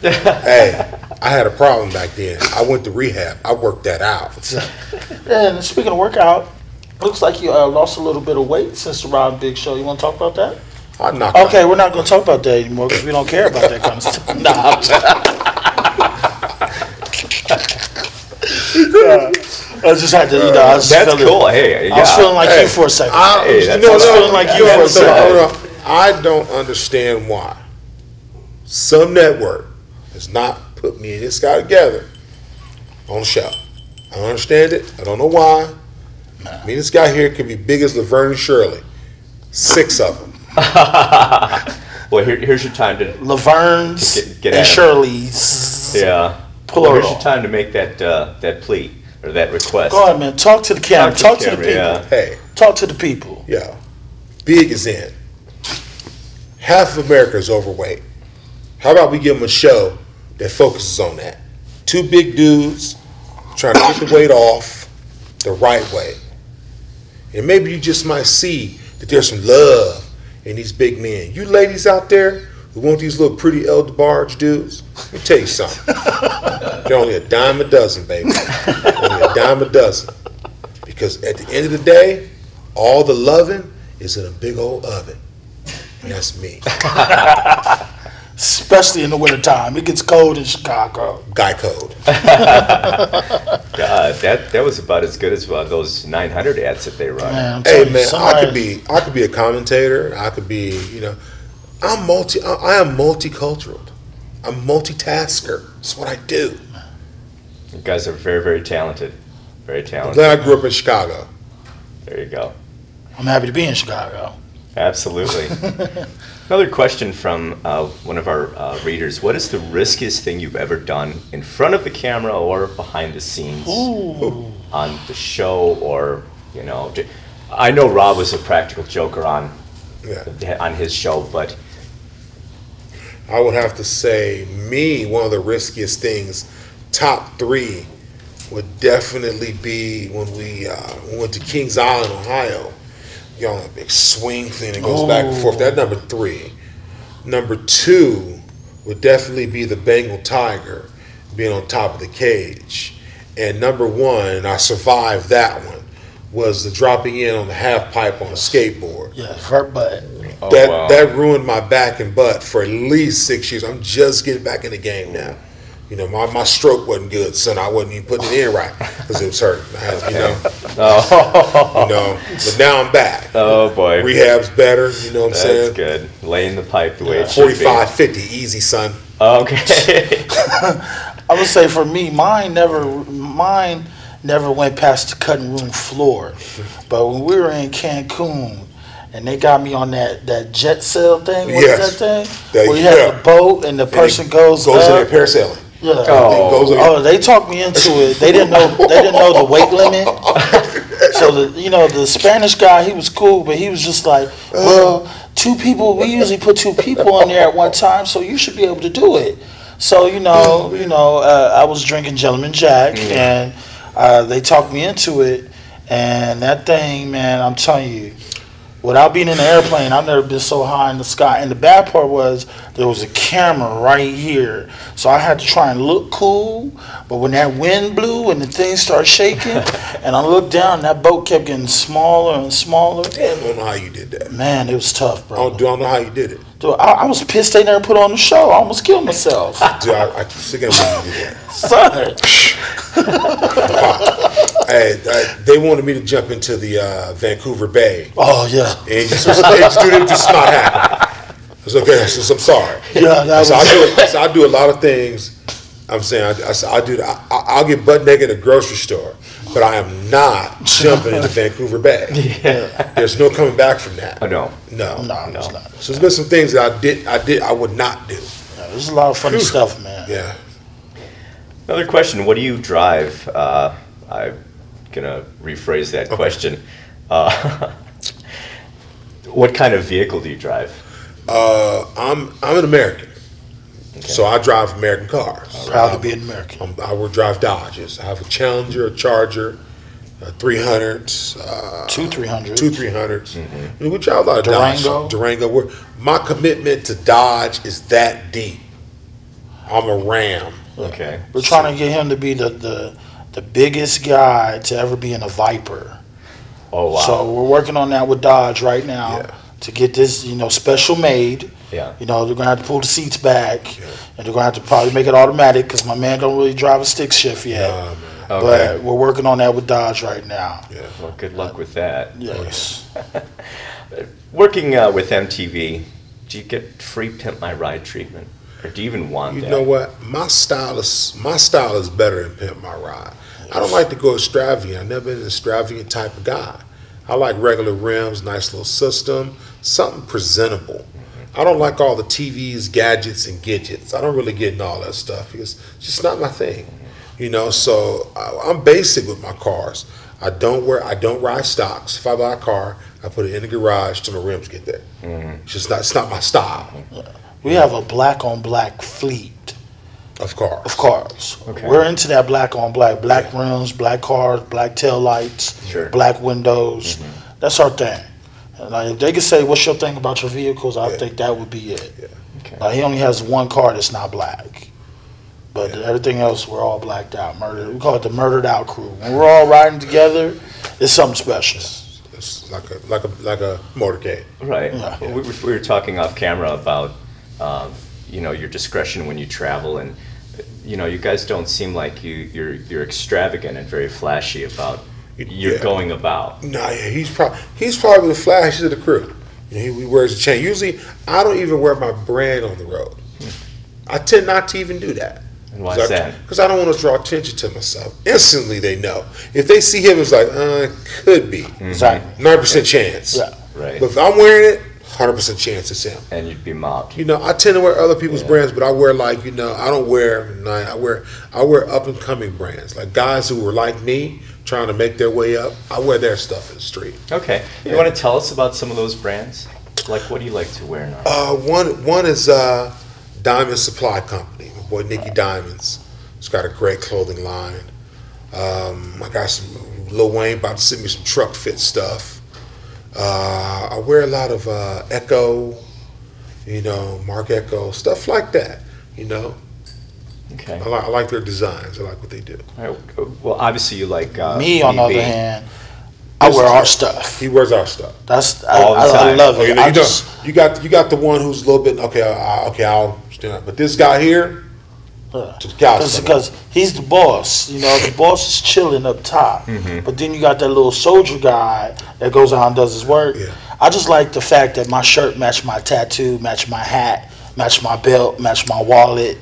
hey, I had a problem back then. I went to rehab. I worked that out. And speaking of workout, looks like you uh, lost a little bit of weight since the Rob Big Show. You want to talk about that? I knocked Okay, we're not going to talk about that anymore because we don't care about that kind of stuff. Nah, I'm just- I just had to, you know, I was That's feeling, cool. Hey, I was feeling like Hey, you for a second. I, Hey, you that's know, all no, right. feeling like you for a second. no, no. I don't understand why some network has not put me and this guy together on the show. I don't understand it. I don't know why. Me and this guy here could be big as Laverne and Shirley. Six of them. well, here, here's your time to Laverne's Get- get and at 'em. Shirley's. yeah. Plural. Well, here's your time to make that uh, that plea or that request. Go ahead, man. Talk to the camera. Talk, to, the camera, people. yeah. Hey, Talk to the people. yeah. Big is in. Half of America is overweight. How about we give them a show that focuses on that? Two big dudes trying to get the weight off the right way. And maybe you just might see that there's some love in these big men. You ladies out there who want these little pretty elder barge dudes, let me tell you something. They're only a dime a dozen, baby. only a dime a dozen. Because at the end of the day, all the loving is in a big old oven. And that's me. Especially in the wintertime. It gets cold in Chicago. Guy code. Uh, that that was about as good as uh, those 900 ads that they run. Man, I'm Hey telling you, man, I could be I could be a commentator. I could be, you know, I'm multi I, I am multicultural. I'm multitasker. That's what I do. You guys are very very talented, very I'm talented. glad I grew up in Chicago. There you go. I'm happy to be in Chicago. Absolutely. Another question from uh, one of our uh, readers: What is the riskiest thing you've ever done in front of the camera or behind the scenes Ooh. on the show, or you know? I know Rob was a practical joker on Yeah. on his show, but I would have to say me, one of the riskiest things, top three would definitely be when we uh, went to Kings Island, Ohio. You know, a big swing thing that goes back and forth. That oh. number three. Number two would definitely be the Bengal Tiger being on top of the cage. And number one, I survived that one, was the dropping in on the half pipe on a skateboard. Yeah, hurt butt. oh, that wow. that ruined my back and butt for at least six years. I'm just getting back in the game now. You know, my, my stroke wasn't good, son. I wasn't even putting it in right because it was hurting. I you know, oh, you know. But now I'm back. oh boy, Rehab's better. You know what I'm saying? that's saying? good. Laying the pipe the way it should be. 45, 50, easy, son. Okay. I would say for me, mine never, mine never went past the cutting room floor. But when we were in Cancun, and they got me on that, that jet sail thing, what is Yes. that thing? That- Where you have yeah. the boat and the person goes, goes in up. there parasailing. Yeah. Oh. Oh, they talked me into it. They didn't know. They didn't know the weight limit. So the you know the Spanish guy, he was cool, but he was just like, well, two people. We usually put two people on there at one time, so you should be able to do it. So you know, you know, uh, I was drinking Gentleman Jack, and uh, they talked me into it, and that thing, man, I'm telling you. Without being in the airplane, I've never been so high in the sky. And the bad part was there was a camera right here, so I had to try and look cool. But when that wind blew and the thing started shaking, and I looked down, that boat kept getting smaller and smaller. Damn, I don't know how you did that. Man, it was tough, I bro. don't, I don't know how you did it. Dude, I, I was pissed they never put on the show. I almost killed myself. Dude, I, I keep thinking about you did that. Son. Hey, I, they wanted me to jump into the uh, Vancouver Bay. Oh yeah, And it just, was, it just, dude, it just not happen. It's okay. I said, I'm sorry. yeah. That So I was. do, so I do a lot of things. I'm saying I, I, I do. I, I'll get butt naked at a grocery store, but I am not jumping into Vancouver Bay. Yeah. There's no coming back from that. oh no. No. No, it's not. So there's been some things that I did. I did. I would not do. Yeah, There's a lot of funny stuff, man. Yeah. Another question: What do you drive? Uh, I'm gonna rephrase that question. Uh, what kind of vehicle do you drive? Uh, I'm I'm an American, so I drive American cars. Proud to be an American. I'm, I will drive Dodges. I have a Challenger, a Charger, a 300, uh, Two three hundred. two 300s. I mean, we drive a lot of Dodge. Durango? Durango. We're, my commitment to Dodge is that deep. I'm a ram. Okay. We're trying to get him to be the, the, the biggest guy to ever be in a Viper. Oh wow. So we're working on that with Dodge right now Yeah. to get this, you know, special made. yeah. You know, they're gonna have to pull the seats back, Yeah. and they're gonna have to probably make it automatic because my man don't really drive a stick shift yet. Nah. Okay. But we're working on that with Dodge right now. Yeah. well, good luck with that. Yes. Working uh, with MTV, do you get free Pimp My Ride treatment, or do you even want You that? know what? My style is my style is better than pimp my ride. I don't like to go extravagant. I've never been an extravagant type of guy. I like regular rims, nice little system, something presentable. I don't like all the TVs, gadgets, and gadgets. I don't really get in all that stuff because it's just not my thing. You know, so I, I'm basic with my cars. I don't wear, I don't ride stocks. If I buy a car, I put it in the garage till my rims get there. Mm-hmm. It's just not, it's not my style We have a black on black fleet of cars. of cars. Okay. We're into that black on black, black rims, black cars, black tail lights, Sure. black windows. Mm-hmm. That's our thing. And like, if they could say, "What's your thing about your vehicles?" I Yeah. think that would be it. Okay. Like, he only has one car that's not black, but Yeah. everything else we're all blacked out. Murdered. We call it the murdered out crew. When we're all riding together, it's something special. It's like a like a like a motorcade. Right. Yeah. We, were- we were talking off camera about, um, you know, your discretion when you travel, and you know, you guys don't seem like you you're you're extravagant and very flashy about your Yeah. going about. Nah, yeah, he's probably he's probably the flashiest of the crew. You know, he, he wears a chain. Usually, I don't even wear my brand on the road. I tend not to even do that. And why is that? Because I don't want to draw attention to myself. Instantly, they know. If they see him, it's like, uh, could be Exactly. ninety percent chance. Yeah. Right. But if I'm wearing it, hundred percent chance it's him. And you'd be mobbed. You know, I tend to wear other people's brands, but I wear like you know, I don't wear I wear I wear up and coming brands, like guys who were like me trying to make their way up. I wear their stuff in the street. Okay. You want to tell us about some of those brands? Like, what do you like to wear now? Uh, one one is uh, Diamond Supply Company. My boy Nicky Diamonds. He's got a great clothing line. Um, I got some Lil Wayne about to send me some Trukfit stuff. Uh, I wear a lot of uh, Ecko, you know, Marc Ecko stuff like that. You know, Okay. I like, I like their designs. I like what they do. All right. Well, obviously you like uh, Me, on the BB. other hand, I wear our stuff. He wears our stuff. That's I, All the I, I time. love Oh, it. you know, I you, just, don't, you got you got the one who's a little bit okay. I, okay, I'll stand up. But this guy here, Yeah. just cows Because he's the boss, you know, the boss is chilling up top. Mm-hmm. But then you got that little soldier guy that goes out and does his work. Yeah. I just like the fact that my shirt matched my tattoo, matched my hat, matched my belt, matched my wallet,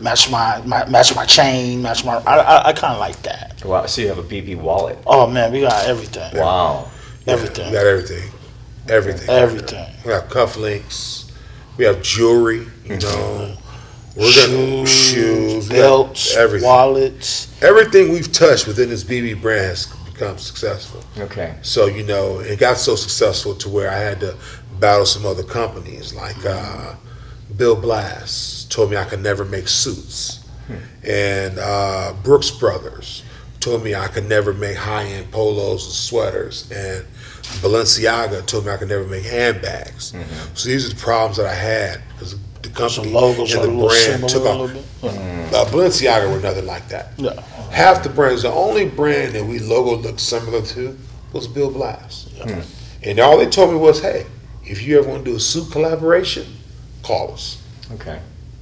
match my, my match my chain, match my. I I, I kind of like that. Wow. So you have a BB wallet. Oh man, we got everything. Wow. Everything. We got everything, everything. Everything. We have cufflinks. We have jewelry. You know, we're gonna Shoes, shoes, belts, everything. wallets. Everything we've touched within this BB brand has become successful. Okay. So you know, it got so successful to where I had to battle some other companies like uh, Bill Blass told me I could never make suits, and uh, Brooks Brothers told me I could never make high end polos and sweaters, and Balenciaga told me I could never make handbags. So these are the problems that I had because the company logos and the a brand took a off. little bit. Uh, Balenciaga were nothing like that. Yeah. Half the brands, the only brand that we logo looked similar to was Bill Blass. And all they told me was, hey, if you ever want to do a suit collaboration, call us. Okay.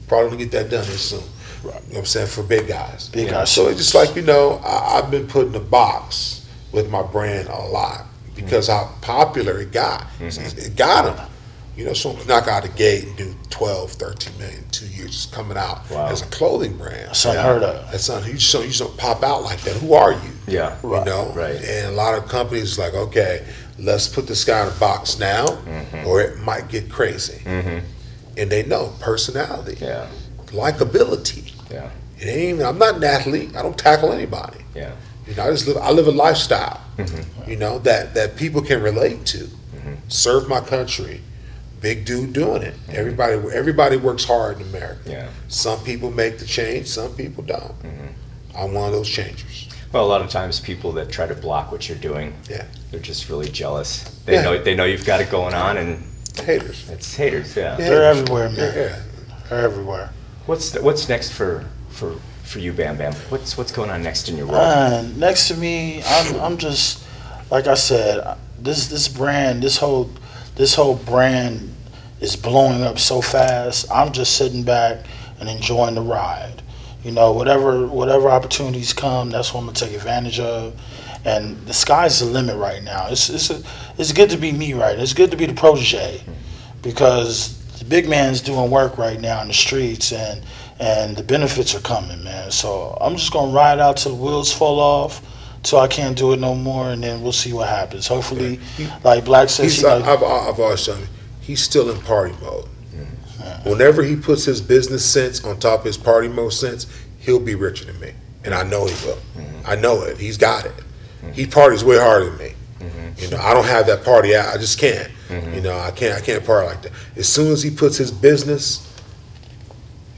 Probably gonna get that done here soon. You know what I'm saying? For big guys. Big Yeah. guys. So it's just like, you know, I, I've been put in a box with my brand a lot because how popular it got. It got them. You know, so knock out the gate and do 12, 13 million, two years just coming out Wow. as a clothing brand. That's unheard of. That's something you just, don't, you just don't pop out like that. Who are you? Yeah. You know? Right. And a lot of companies like, okay, let's put this guy in a box now, Mm-hmm. or it might get crazy. And they know personality, Yeah. likability. Yeah. It ain't even, I'm not an athlete. I don't tackle anybody. Yeah. You know, I just live. I live a lifestyle. Mm-hmm. You know that that people can relate to. Serve my country. Big dude doing it. Everybody. Everybody works hard in America. Mm-hmm. Yeah. Some people make the change. Some people don't. Mm-hmm. I'm one of those changers. Well, a lot of times people that try to block what you're doing, Yeah. they're just really jealous. They Yeah. know they know you've got it going on, and Haters. it's haters. Yeah. Yeah. They're everywhere, man. yeah. They're everywhere. What's what's next for for for you, Bam Bam? What's what's going on next in your world? Uh, next to me, I'm I'm just like I said, this this brand, this whole this whole brand is blowing up so fast. I'm just sitting back and enjoying the ride. You know, whatever whatever opportunities come, that's what I'm gonna take advantage of. And the sky's the limit right now. It's it's a, it's good to be me right. It's good to be the protege because the big man's doing work right now in the streets and and the benefits are coming, man. So I'm just gonna ride out till the wheels fall off, till I can't do it no more, and then we'll see what happens. Hopefully, like Black says, He's, you I- know, I've, I've always told him, he's still in party mode. Whenever he puts his business sense on top of his party mode sense, he'll be richer than me, and I know he will. Mm-hmm. I know it. He's got it. He parties way harder than me. Mm-hmm. You know, I don't have that party. I, I just can't. Mm-hmm. You know, I can't. I can't party like that. As soon as he puts his business,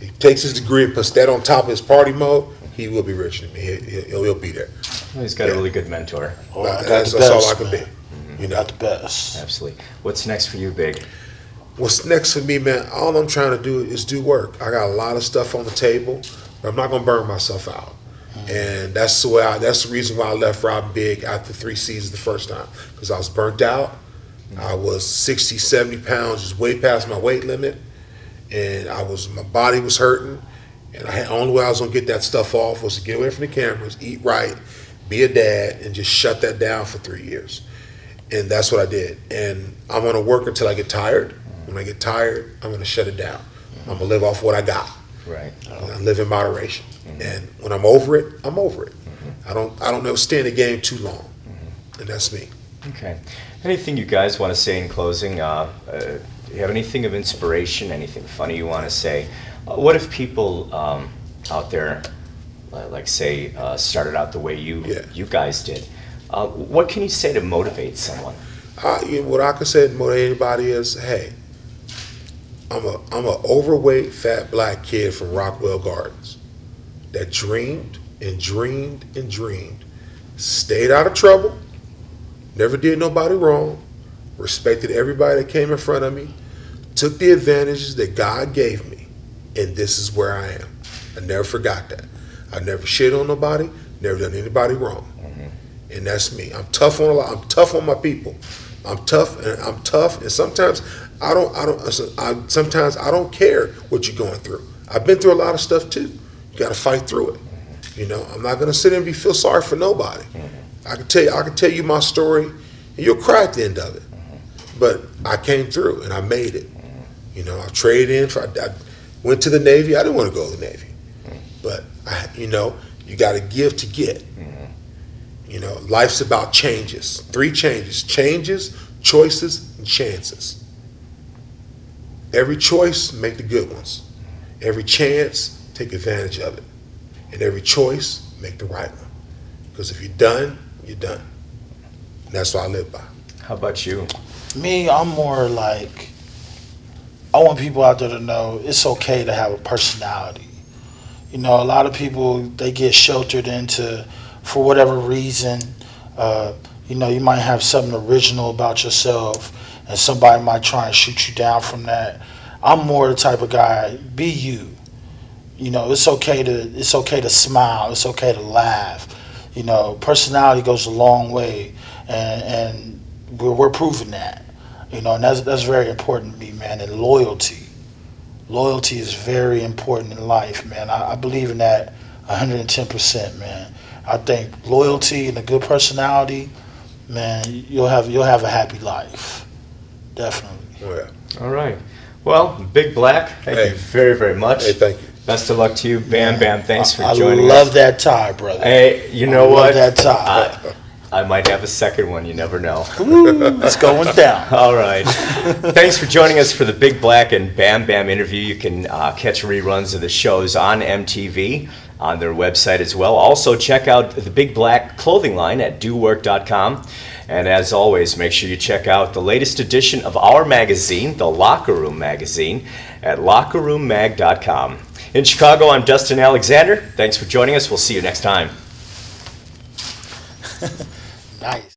he takes his degree and puts that on top of his party mode, he will be richer than me. He, he'll, he'll be there. Oh, he's got a really good mentor. oh, I that's that's all I can man. be. Mm-hmm. You're not the best. Absolutely. What's next for you, Big? What's next for me, man? All I'm trying to do is do work. I got a lot of stuff on the table, but I'm not gonna burn myself out. Mm-hmm. And that's the way. I, that's the reason why I left Rob Big after three seasons the first time because I was burnt out. Mm-hmm. I was 60, 70 pounds, just way past my weight limit, and I was my body was hurting. And I had only way I was gonna get that stuff off was to get away from the cameras, eat right, be a dad, and just shut that down for three years. And that's what I did. And I'm gonna work until I get tired. When I get tired, I'm gonna shut it down. I'm gonna live off what I got. Right. I live in moderation. And when I'm over it, I'm over it. I don't I don't never stay in the game too long. And that's me. Okay. Anything you guys want to say in closing? Uh, uh, do you have anything of inspiration? Anything funny you want to say? Uh, what if people um, out there, like say, uh, started out the way you Yeah. you guys did? Uh, what can you say to motivate someone? I, you know, what I can say to motivate anybody is, hey, I'm a I'm a overweight fat black kid from Rockwell Gardens that dreamed and dreamed and dreamed, stayed out of trouble, never did nobody wrong, respected everybody that came in front of me, took the advantages that God gave me, and this is where I am. I never forgot that. I never shit on nobody, never done anybody wrong and that's me. I'm tough on a lot. I'm tough on my people. I'm tough, and I'm tough. And sometimes I don't. I don't. I, sometimes I don't care what you're going through. I've been through a lot of stuff too. You got to fight through it. You know, I'm not gonna sit there and be feel sorry for nobody. I can tell you. I can tell you my story, and you'll cry at the end of it. But I came through, and I made it. You know, I traded in. For, I, I went to the Navy. I didn't want to go to the Navy, you know, you got to give to get. Mm-hmm. You know, life's about changes. Three changes changes, choices, and chances. Every choice, make the good ones. Every chance, take advantage of it. And every choice, make the right one. Because if you're done, you're done. And that's what I live by. How about you? Me, I'm more like I want people out there to know it's okay to have a personality. You know, a lot of people they get sheltered into for whatever reason. Uh, you know, you might have something original about yourself, and somebody might try and shoot you down from that. I'm more the type of guy. Be you. You know, it's okay to it's okay to smile. It's okay to laugh. You know, personality goes a long way, and and we're, we're proving that. You know, and that's that's very important to me, man. And loyalty, loyalty is very important in life, man. I, I believe in that 110 percent, man. I think loyalty and a good personality, man, you'll have you'll have a happy life, definitely. Oh, yeah. All right. Well, Big Black, thank Hey. you very, very much. Hey, thank you. Best of luck to you. Bam Bam, thanks for I, joining I love us. that tie, brother. Hey, you I know love what? that tie. I, I might have a second one. You never know. Ooh, it's going down. All right. Thanks for joining us for the Big Black and Bam Bam interview. You can uh, catch reruns of the shows on MTV on their website as well. Also, check out the Big Black clothing line at dowork.com. And as always, make sure you check out the latest edition of our magazine, the Locker Room Magazine, at lockerroommag.com. In Chicago, I'm Dustin Alexander. Thanks for joining us. We'll see you next time. Nice.